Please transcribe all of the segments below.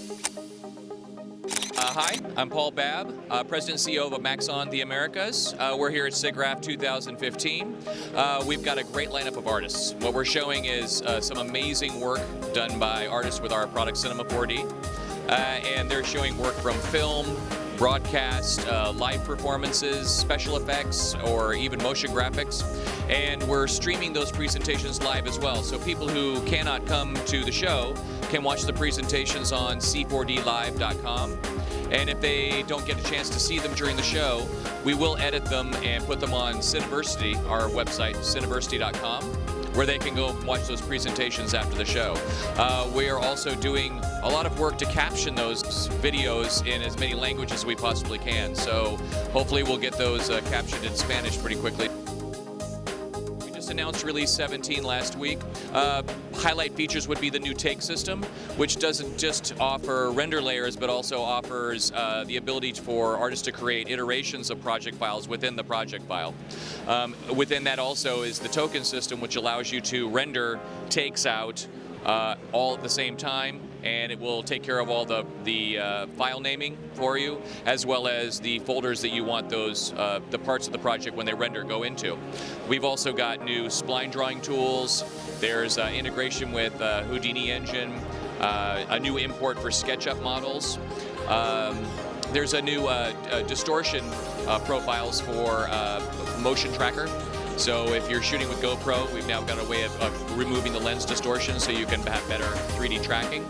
Uh, hi, I'm Paul Babb, uh, President and CEO of Maxon the Americas. Uh, we're here at SIGGRAPH 2015. Uh, we've got a great lineup of artists. What we're showing is uh, some amazing work done by artists with our product Cinema 4D. Uh, and they're showing work from film, broadcast, uh, live performances, special effects, or even motion graphics. And we're streaming those presentations live as well. So people who cannot come to the show can watch the presentations on c4dlive.com. And if they don't get a chance to see them during the show, we will edit them and put them on Cineversity, our website, cineversity.com where they can go watch those presentations after the show. Uh, we are also doing a lot of work to caption those videos in as many languages as we possibly can. So hopefully we'll get those uh, captioned in Spanish pretty quickly announced release 17 last week. Uh, highlight features would be the new take system, which doesn't just offer render layers, but also offers uh, the ability for artists to create iterations of project files within the project file. Um, within that also is the token system, which allows you to render takes out uh, all at the same time and it will take care of all the, the uh, file naming for you as well as the folders that you want those uh, the parts of the project when they render go into. We've also got new spline drawing tools, there's uh, integration with uh, Houdini Engine, uh, a new import for SketchUp models. Um, there's a new uh, distortion profiles for motion tracker so if you're shooting with GoPro, we've now got a way of, of removing the lens distortion so you can have better 3D tracking.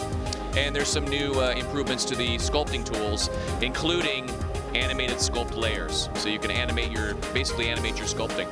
And there's some new uh, improvements to the sculpting tools, including animated sculpt layers. So you can animate your, basically animate your sculpting.